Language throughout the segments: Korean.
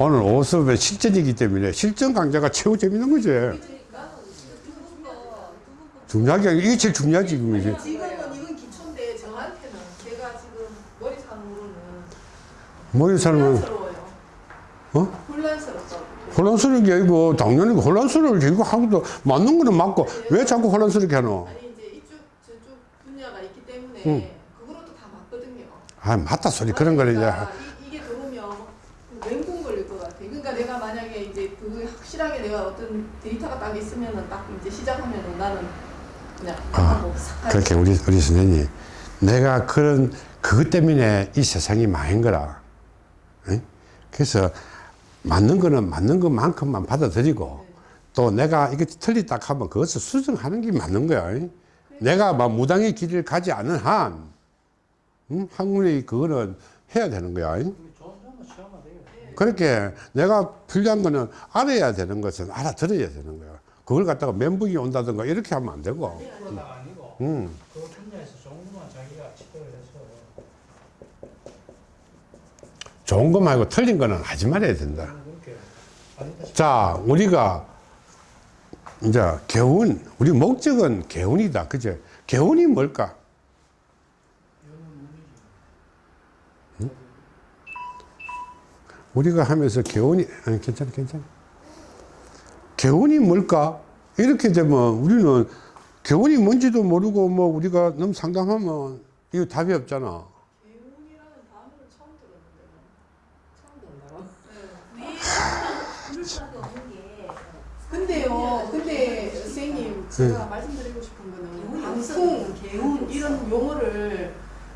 오늘 오수업의 실전이기 때문에 실전 강좌가 최고 재밌는 거지. 중요한 게 이게 제일 중요하지, 지금 이제. 지금은 이건 기초인데 저한테는 제가 지금 머리상으로는 머리 사람은, 혼란스러워요. 어? 혼란스럽다고. 혼란스러운 게 아니고, 당연히 혼란스러울 이거 하고도 맞는 거는 맞고, 왜 자꾸 혼란스럽게 하노? 아니 이제 이쪽 저쪽 분야가 있기 때문에 응. 그거로도 다 맞거든요. 아, 맞다 소리. 그런 거를 이제. 그러니까 이, 이게 들어오면 맹공 걸릴 것 같아. 그러니까 내가 만약에 이제 그 확실하게 내가 어떤 데이터가 딱 있으면은 딱 이제 시작하면은 나는 그냥 아, 싹 가지. 그렇게 우리, 우리 선생님, 내가 그런, 그것 때문에 이 세상이 망한 거라. 응? 그래서 맞는 거는 맞는 것만큼만 받아들이고, 또 내가 이게 틀리다 하면 그것을 수정하는 게 맞는 거야. 응? 내가 막 무당의 길을 가지 않은 한, 응? 학문의 그거는 해야 되는 거야. 응? 그렇게 내가 필요한 거는 알아야 되는 것은 알아들어야 되는 거야. 그걸 갖다가 멘붕이 온다든가 이렇게 하면 안 되고. 그거가 아니고 음. 그 좋은 좋은 거 말고 틀린 거는 하지 말아야 된다. 자, 우리가 이제 개운, 우리 목적은 개운이다. 그죠? 개운이 뭘까? 응? 우리가 하면서 개운이, 아니, 괜찮아, 괜찮아. 개운이 뭘까? 이렇게 되면 우리는 개운이 뭔지도 모르고 뭐 우리가 너무 상담하면 이거 답이 없잖아. 개운이라는 단어를 처음 들었는데요. 처음 들었나요? 근데요, 근데 선생님 제가 말씀드리고 싶은 거는 방송, 개운 이런 용어를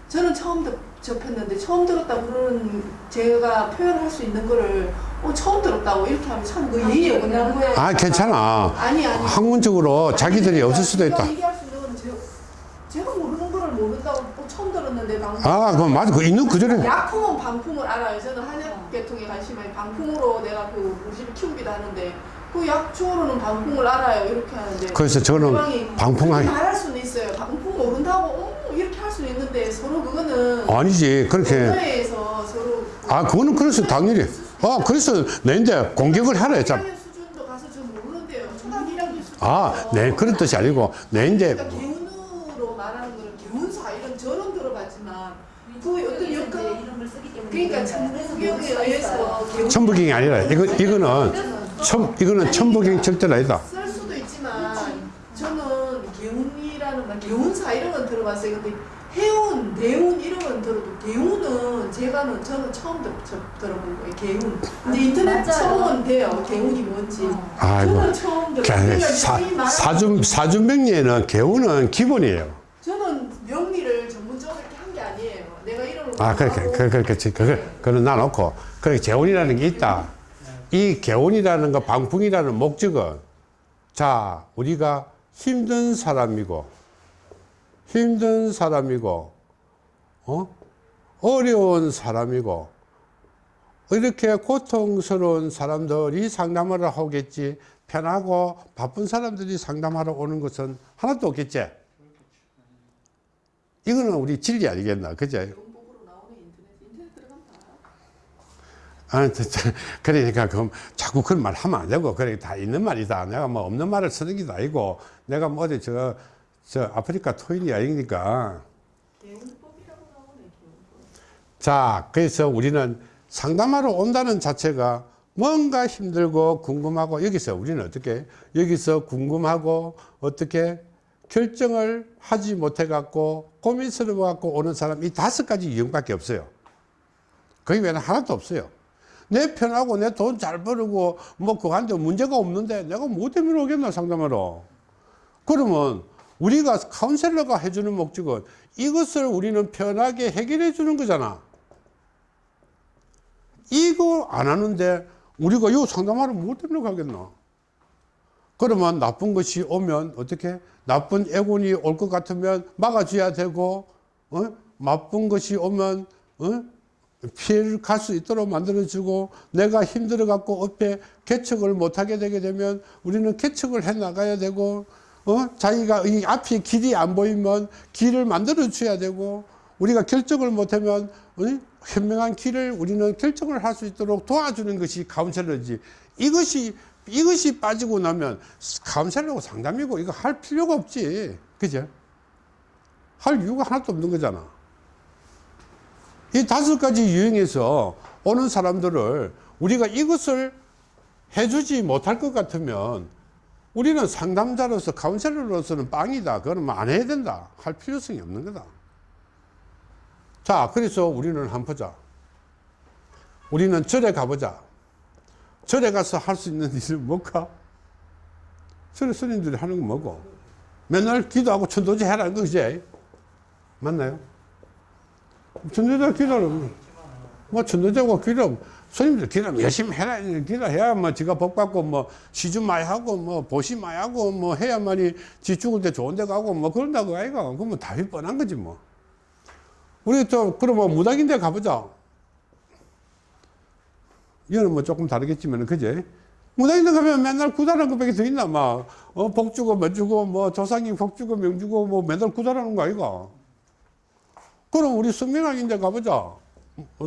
저는 처음 듣- 접했는데 처음 들었다 그러는 제가 표현할 수 있는 거를 어, 처음 들었다고 이렇게 하면 참그 예의 어긋나는 거예요. 아, 괜찮아. 아니 아니. 학문적으로 자기들이 없을 수도 있다. 얘기할 수 있는 건 제가, 제가 모르는 거를 모른다고 어, 처음 들었는데 방송. 아, 그럼 맞아. 그 있는 그대로. 약품은 방풍을 알아요. 저는 한약계통에 관심이 많이 방풍으로 내가 그 우리 집을 키우기도 하는데 그 약초로는 방풍을 알아요. 이렇게 하는데 그래서 저는 방풍하기. 말할 수는 있어요. 방풍 모른다고 어, 수는 있는데 서로 그거는 아니지. 그렇게. 서로 아, 그거는 그래서 당연히. 아, 그래서 내인데 공격을 하라 했잖아. 1학년 수준도 가서 저 모르는데요. 초등학교 1학년 수준. 아, 네, 그런 뜻이 아니고, 내 이제, 그러니까 개운으로 말하는 거는 개운사 이런 저런 들어봤지만 그 어떤 역할 이름을 쓰기 때문에 그러니까 천부경에 의해서 천부경이 아니라, 이거, 이거는, 천, 이거는 천부경 절대로 아니다. 쓸 수도 있지만 저는 개운이라는 말 개운사 이런 건 들어봤어요. 근데 해운, 대운 이런 건 들어도 개운은 제가는 저는 처음 들, 저, 들어본 거예요. 개운. 근데 인터넷 맞아요. 처음은 돼요. 개운이 뭔지. 아이고. 저는 처음 들어요. 사, 사준, 사준 명리에는 개운은 기본이에요. 저는 명리를 전문적으로 이렇게 한 게 아니에요. 내가 이름을 아, 그렇게, 그, 그, 그, 그걸, 그걸 놔놓고, 그래, 개운이라는 게 있다. 이 개운이라는 거, 방풍이라는 목적은, 자, 우리가 힘든 사람이고, 힘든 사람이고, 어? 어려운 사람이고, 이렇게 고통스러운 사람들이 상담을 하겠지, 편하고 바쁜 사람들이 상담하러 오는 것은 하나도 없겠지. 이거는 우리 진리 아니겠나, 알아. 아. 그러니까 그럼 자꾸 그런 말 하면 안 되고 그래 다 있는 말이다. 내가 뭐 없는 말을 쓰는 게 아니고 내가 뭐 어디 저, 저 아프리카 토인이 아니니까. 자 그래서 우리는 상담하러 온다는 자체가 뭔가 힘들고 궁금하고 여기서 우리는 어떻게 여기서 궁금하고 어떻게 결정을 하지 못해 갖고 고민스러워 갖고 오는 사람 이 다섯 가지 이유밖에 없어요. 거기 외에는 하나도 없어요. 내 편하고 내 돈 잘 벌고 뭐 그한테 문제가 없는데 내가 뭐 때문에 오겠나 상담하러. 그러면 우리가 카운셀러가 해주는 목적은 이것을 우리는 편하게 해결해 주는 거잖아. 이거 안 하는데 우리가 이거 상담하러 뭐 때문에 가겠나? 그러면 나쁜 것이 오면 어떻게? 나쁜 애군이 올 것 같으면 막아줘야 되고, 어? 나쁜 것이 오면, 어? 피해를 갈 수 있도록 만들어주고, 내가 힘들어 갖고 앞에 개척을 못하게 되게 되면 우리는 개척을 해 나가야 되고, 어? 자기가 이 앞에 길이 안 보이면 길을 만들어 줘야 되고, 우리가 결정을 못하면 어? 현명한 길을 우리는 결정을 할 수 있도록 도와주는 것이 카운셀러지 이것이 이것이 빠지고 나면 카운셀러고 상담이고 이거 할 필요가 없지 그죠 할 이유가 하나도 없는 거잖아 이 다섯 가지 유형에서 오는 사람들을 우리가 이것을 해주지 못할 것 같으면 우리는 상담자로서 카운셀러로서는 빵이다. 그거는 뭐안 해야 된다. 할 필요성이 없는 거다. 자, 그래서 우리는 한번 보자. 우리는 절에 가보자. 절에 가서 할 수 있는 일은 뭘까? 절에 스님들이 하는 건 뭐고? 맨날 기도하고 천도제 해라는 거지. 맞나요? 천도제 기도를, 뭐 천도제고 기도, 스님들 기도 열심히 해라. 기도해야 뭐 지가 복 받고 뭐 시주 많이 하고 뭐 보시 많이 하고 뭐 해야만이 지 죽을 때 좋은 데 가고 뭐 그런다고 아이가. 그러면 답이 뻔한 거지 뭐. 우리 또 그러면 무당인데 가보자. 이거는 뭐 조금 다르겠지만 그제 무당인데 가면 맨날 구달하는 것밖에 더 있나 막 어, 복 주고 뭐 주고 뭐 조상님 복 주고 명 주고 뭐 맨날 구달하는 거 아이가. 그럼 우리 성명학인데 가보자.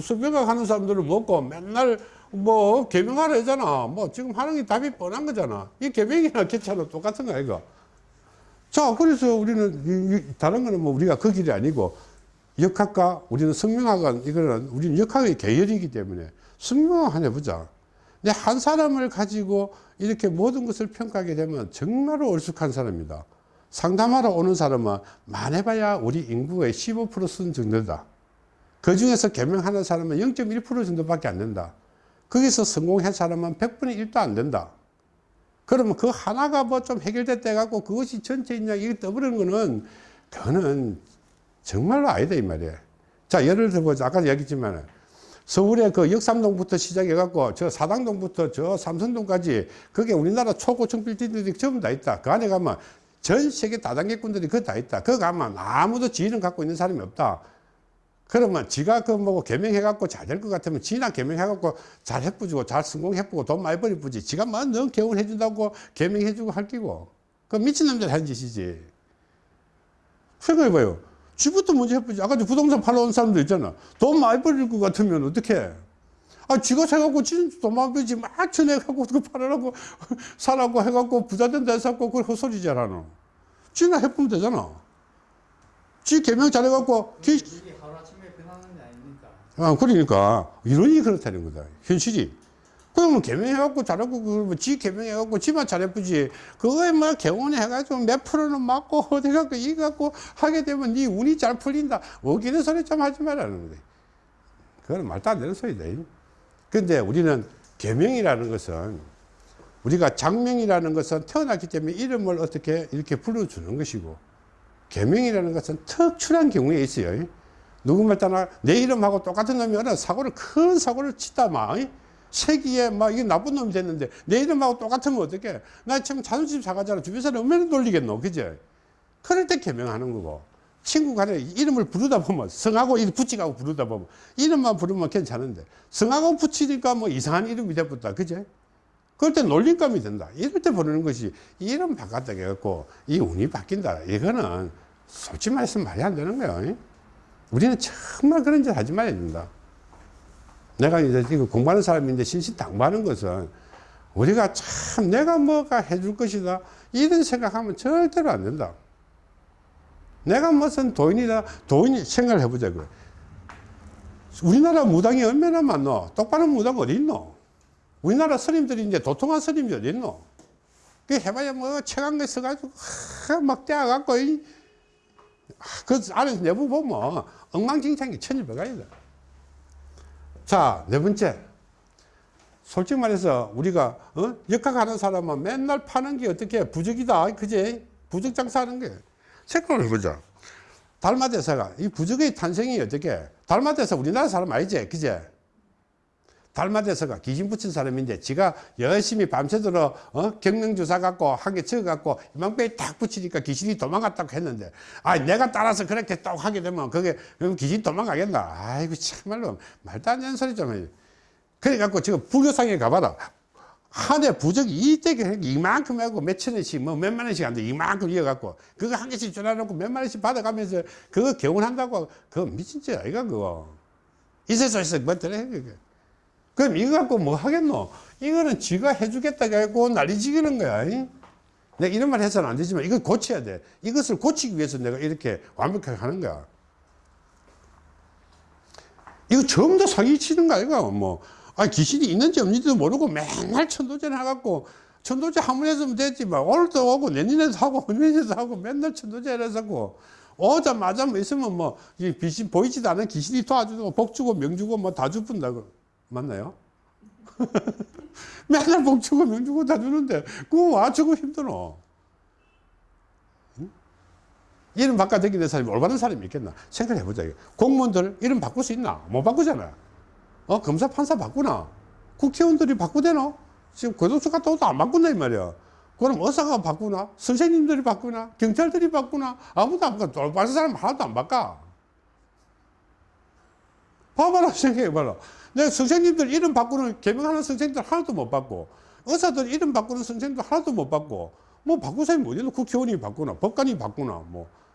수배가 하는 사람들은 먹고 맨날 뭐 개명하라 하잖아. 뭐 지금 하는 게 답이 뻔한 거잖아. 이 개명이나 개차는 똑같은 거 아이가. 자, 그래서 우리는 다른 거는 뭐 우리가 그 길이 아니고 역학과 우리는 성명학은 이거는 우리는 역학의 계열이기 때문에 성명학 하나 해보자. 근데 한 사람을 가지고 이렇게 모든 것을 평가하게 되면 정말로 얼쑥한 사람이다. 상담하러 오는 사람은 많아봐야 우리 인구의 15%쓴 정도다. 그 중에서 개명하는 사람은 0.1% 정도밖에 안 된다. 거기서 성공한 사람은 100분의 1도 안 된다. 그러면 그 하나가 뭐 좀 해결됐다 해갖고 그것이 전체 인양 이게 떠버리는 거는 그거는 정말로 아니다 이 말이에요. 자 예를 들어보자 아까 얘기했지만 서울의 그 역삼동부터 시작해갖고 저 사당동부터 저 삼성동까지 그게 우리나라 초고층 빌딩들이 전부 다 있다. 그 안에 가면 전 세계 다단계꾼들이 그거 다 있다. 그거 가면 아무도 지위는 갖고 있는 사람이 없다. 그러면 지가 그뭐 개명해갖고 잘 될 것 같으면 지나 개명해갖고 잘 해쁘고 잘 성공해쁘고 돈 많이 벌이쁘지. 지가 뭐넌 개원해준다고 개명해주고 할 끼고. 그 미친 남자 하는 짓이지. 생각해봐요. 지부터 먼저 해쁘지. 아까 저 부동산 팔러 온 사람도 있잖아. 돈 많이 벌릴 것 같으면 어떡해? 아 지가 사갖고 진짜 돈 많이 벌지 막 쳐내갖고 그 팔으라고 사라고 해갖고 부자 된다 해갖고 그걸 헛소리 잘하노. 지나 해보면 되잖아. 지 개명 잘해갖고 기, 이게 하루아침에 변하는 게 아, 그러니까, 이론이 그렇다는 거다. 현실이. 그러면 개명해갖고 잘하고, 그러면 지 개명해갖고 지만 잘해쁘지. 그거에 뭐 개원해가지고 몇 프로는 맞고, 어디 갖고, 이 갖고 하게 되면 네 운이 잘 풀린다. 어기는 소리 좀 하지 말라는 거다. 그건 말도 안 되는 소리다. 근데 우리는 개명이라는 것은 우리가 장명이라는 것은 태어났기 때문에 이름을 어떻게 이렇게 불러주는 것이고, 개명이라는 것은 특출한 경우에 있어요. 누구말 따나 내 이름하고 똑같은 놈이 어느 사고를 큰 사고를 치다 막 세기에 막 이게 나쁜 놈이 됐는데 내 이름하고 똑같으면 어떡해? 나 지금 자존심 상하잖아. 주변 사람 얼마나 놀리겠노? 그제 그럴 때 개명하는 거고. 친구 간에 이름을 부르다 보면 성하고 붙이고 부르다 보면 이름만 부르면 괜찮은데 성하고 붙이니까 뭐 이상한 이름이 돼버렸다. 그제 그럴 때 놀림감이 된다. 이럴 때 부르는 것이 이름 바꿨다 해갖고 이 운이 바뀐다. 이거는 솔직히 말해서 말이 안 되는 거예요 우리는 정말 그런 짓 하지 말아야 된다. 내가 이제 이거 공부하는 사람인데 신신당부하는 것은 우리가 참 내가 뭐가 해줄 것이다. 이런 생각하면 절대로 안 된다. 내가 무슨 도인이다. 도인이 생각을 해보자. 그 우리나라 무당이 얼마나 많노? 똑바른 무당 어디 있노? 우리나라 스님들이 이제 도통한 스님이 어디 있노? 그 해봐야 뭐 책한 거 써가지고 막 떼어갖고 이 그 안에서 내부 보면 엉망진창이 천일백가이다. 자, 네 번째. 솔직히 말해서 우리가 어? 역학하는 사람은 맨날 파는 게 어떻게 부적이다. 그제? 부적 장사하는 게. 생각을 해보자. 달마대사가 이 부적의 탄생이 어떻게? 달마대사 우리나라 사람 아니지? 그제? 달마대사가 귀신 붙인 사람인데 지가 열심히 밤새도록 어? 경명주사 갖고 한 개 적어 갖고 이망배에 딱 붙이니까 귀신이 도망갔다고 했는데 아 내가 따라서 그렇게 딱 하게 되면 그게 그럼 귀신 도망가겠나? 아이고 참말로 말도 안 되는 소리 좀 해. 그래 갖고 지금 불교상에 가봐라. 한 해 부적이 이때게 이만큼 하고 몇천 원씩 뭐 몇만 원씩 한데 이만큼 이어갖고 그거 한 개씩 줄여놓고 몇만 원씩 받아가면서 그거 개운한다고. 그거 미친 짓 아이가 그거. 이 세상에서 뭐 들어 그게 그럼 이거 갖고 뭐 하겠노? 이거는 지가 해주겠다 해고 난리 지기는 거야 이? 내가 이런 말 해서는 안 되지만 이걸 고쳐야 돼. 이것을 고치기 위해서 내가 이렇게 완벽하게 하는 거야. 이거 전부 다 사기치는 거 아이가 뭐. 아 귀신이 있는지 없는지도 모르고 맨날 천도전 해갖고 천도제 한번 했으면 됐지 만 오늘도 오고 내년에도 하고 내년에도 하고 맨날 천도제 해서고. 오자마자 뭐 있으면 뭐이 귀신 보이지도 않은 귀신이 도와주고 복 주고 명 주고 뭐 다 주푼다고 맞나요? 맨날 명 주고 다 주는데 그거 와 주고 힘들어 응? 이름 바꿔 다니는 사람이 올바른 사람이 있겠나? 생각해 보자 공무원들 이름 바꿀 수 있나? 못 바꾸잖아. 어 검사 판사 바꾸나? 국회의원들이 바꾸대노? 지금 고독수 갔다 오도 안 바꾼다 이 말이야. 그럼 의사가 바꾸나? 선생님들이 바꾸나? 경찰들이 바꾸나? 아무도 안 바꿔. 올바른 사람 하나도 안 바꿔. 봐봐라 생각해봐라 내가 선생님들 이름 바꾸는 개명하는 선생님들 하나도 못 바꿔 의사들 이름 바꾸는 선생님들 하나도 못 바꿔 뭐 바꿀 사람이 어디 있노 국회의원이 바꾸나 법관이 바꾸나 뭐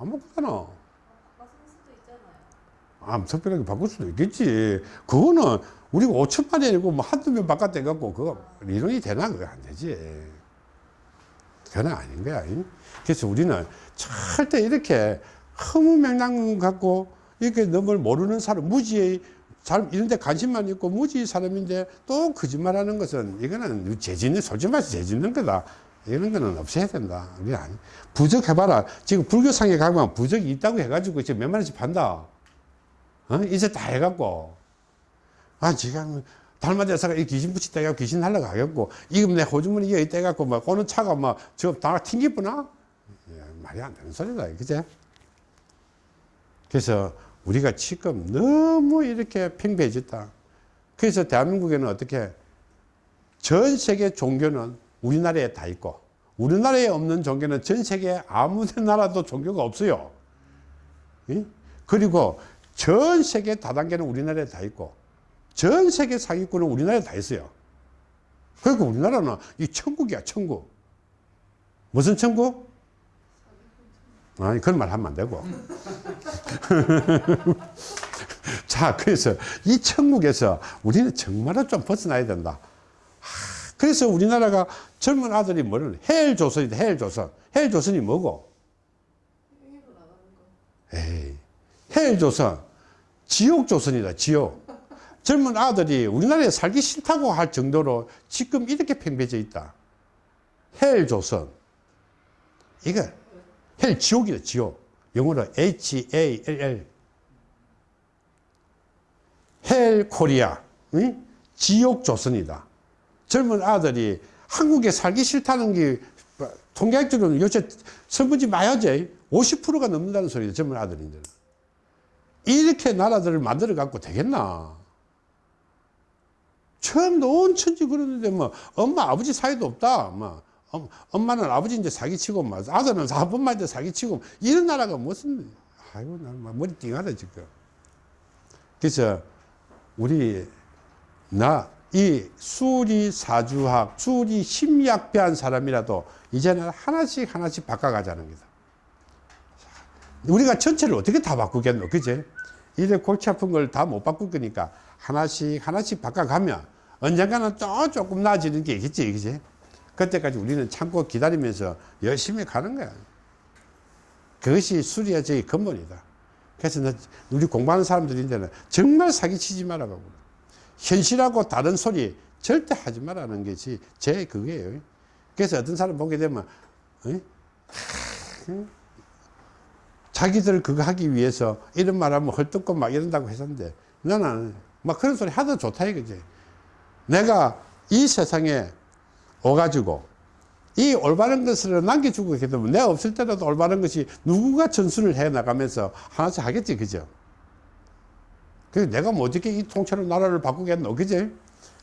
안 바꾸잖아 아, 특별하게 바꿀 수도 있겠지. 그거는 우리가 5천만이 아니고 뭐 한두 명 바깥에 갖고 그거 이론이 되나? 그거 안 되지. 그건 아닌 거야. 잉? 그래서 우리는 절대 이렇게 허무맹랑한 갖고 이렇게 너무 모르는 사람, 무지의 잘 이런 데 관심만 있고 무지의 사람인데 또 거짓말하는 것은 이거는 재짓는 솔직히 말해서 재짓는 거다. 이런 거는 없애야 된다. 아니. 부적 해봐라. 지금 불교상에 가면 부적이 있다고 해가지고 지금 몇만 원씩 판다. 어? 이제 다 해갖고. 아, 지금, 달마대사가 이 귀신 붙이다 해갖고 귀신 날라가겠고, 이금 내 호주머니 이어 있다 해갖고, 막, 오는 차가 막, 저, 다 튕기구나? 예, 말이 안 되는 소리다, 그제? 그래서, 우리가 지금 너무 이렇게 팽배해졌다. 그래서 대한민국에는 어떻게, 전 세계 종교는 우리나라에 다 있고, 우리나라에 없는 종교는 전 세계 아무 나라도 종교가 없어요. 예? 그리고 전 세계 다단계는 우리나라에 다 있고 전 세계 사기꾼은 우리나라에 다 있어요. 그러니까 우리나라는 이 천국이야 천국. 무슨 천국? 아니 그런 말 하면 안 되고. 자 그래서 이 천국에서 우리는 정말로 좀 벗어나야 된다. 하, 그래서 우리나라가 젊은 아들이 뭐를 헬 조선이다 헬 조선. 헬 조선이 뭐고? 에이 헬 조선, 지옥 조선이다, 지옥. 젊은 아들이 우리나라에 살기 싫다고 할 정도로 지금 이렇게 팽배져 있다. 헬 조선. 이거, hell 지옥이다, 지옥. 영어로 H-A-L-L. 헬 코리아. 응? 지옥 조선이다. 젊은 아들이 한국에 살기 싫다는 게 통계학적으로는 요새 설문지 마야제 50%가 넘는다는 소리다, 젊은 아들인데. 이렇게 나라들을 만들어 갖고 되겠나? 처음 온 천지 그러는데 뭐 엄마 아버지 사이도 없다. 뭐 엄, 엄마는 아버지 이제 사기치고 뭐 아들은 아버만 이제 사기치고 이런 나라가 무슨 아이고 나는 막 머리 띵하다 지금. 그래서 우리 나 이 수리 사주학, 수리 심리학 배한 사람이라도 이제는 하나씩 하나씩 바꿔가자는 거다. 우리가 전체를 어떻게 다 바꾸겠노 그제 이래 골치 아픈 걸 다 못 바꿀 거니까 하나씩 하나씩 바꿔가면 언젠가는 또 조금 나아지는 게 있겠지 그제 그때까지 우리는 참고 기다리면서 열심히 가는 거야. 그것이 수리의 근본이다. 그래서 나- 우리 공부하는 사람들인데는 정말 사기치지 말라고 현실하고 다른 소리 절대 하지 말라는 것이 제 그거예요. 그래서 어떤 사람 보게 되면? 자기들 그거 하기 위해서 이런 말 하면 헐뜯고 막 이런다고 했었는데 나는 막 그런 소리 하도 좋다 이거지. 내가 이 세상에 오가지고 이 올바른 것을 남겨주고 있게 되면 내가 없을 때라도 올바른 것이 누군가 전수를 해 나가면서 하나씩 하겠지 그죠? 그래서 내가 뭐 어떻게 이 통째로 나라를 바꾸겠노 그지?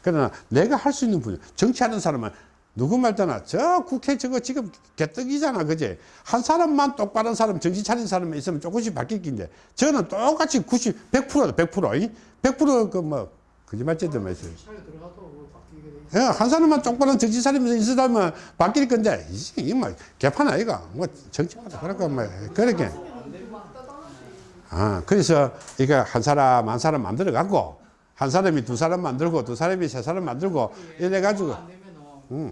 그러나 내가 할 수 있는 분야 정치하는 사람은 누구 말잖아 저 국회 저거 지금 개떡이잖아 그지 한 사람만 똑바른 사람 정신 차린 사람이 있으면 조금씩 바뀔 긴데 저는 똑같이 90 100%다 100% 이? 100%그뭐 거짓말죄도 마세요. 예, 한 사람만 조그마한 정치 사람이 있으다면 바뀔 건데, 이게 뭐, 개판 아이가. 뭐, 정치마다 그럴까, 뭐, 그렇게. 아, 그래서, 이거 한 사람, 한 사람 만들어 갖고, 한 사람이 두 사람 만들고, 두 사람이 세 사람 만들고, 이래 가지고, 안 되면은 음.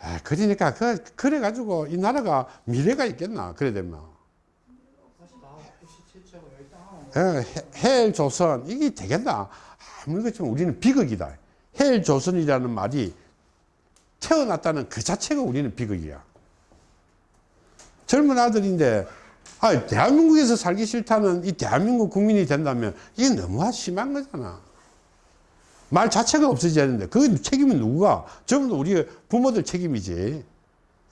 아, 그러니까, 그, 그래 가지고, 이 나라가 미래가 있겠나, 그래 되면. 열당하고 예, 조선 이게 되겠나? 아무리 그렇지만 우리는 비극이다. 해일 조선이라는 말이 태어났다는 그 자체가 우리는 비극이야. 젊은 아들인데 아, 대한민국에서 살기 싫다는 이 대한민국 국민이 된다면 이게 너무 심한 거잖아. 말 자체가 없어져야 되는데 그 책임은 누구가? 전부 우리 부모들 책임이지.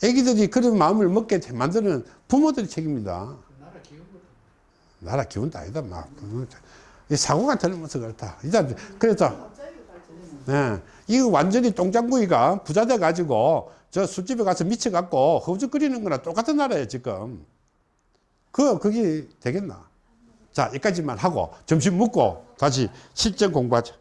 애기들이 그런 마음을 먹게 만드는 부모들의 책임이다. 그 나라 기운도 아니다 막이 사고가 들면서 그렇다 그래서 예, 이거 완전히 똥장구이가 부자 돼 가지고 저 술집에 가서 미쳐 갖고 허우적거리는 거나. 똑같은 나라예요 지금. 그 그게 되겠나? 자 여기까지만 하고 점심 먹고 다시 실전 공부하자